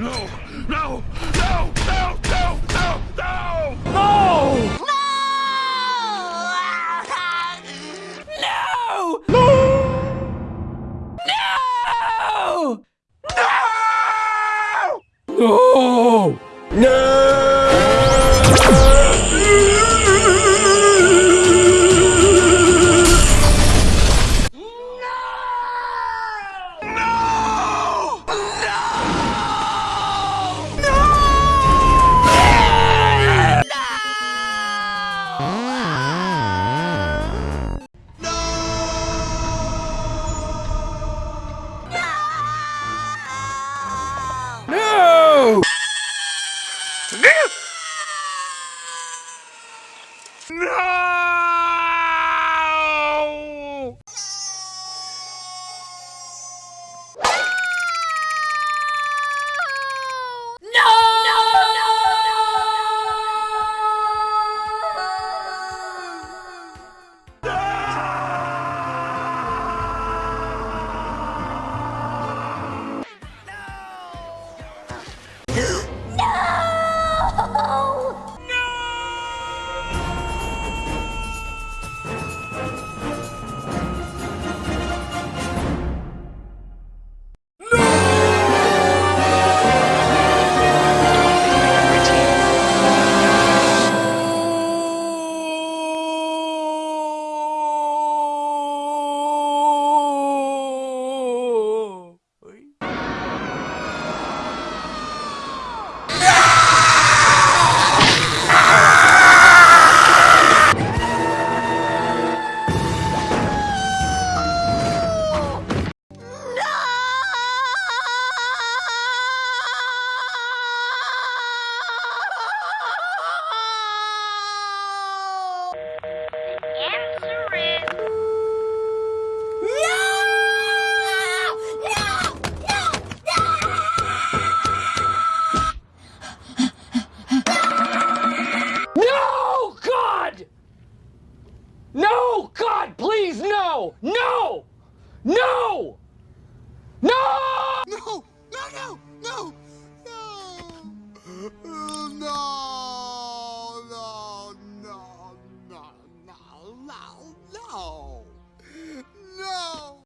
No! No! No! No! No! No! No! No! No! No! No! No! No! No! No! No! God, please, no! No! No!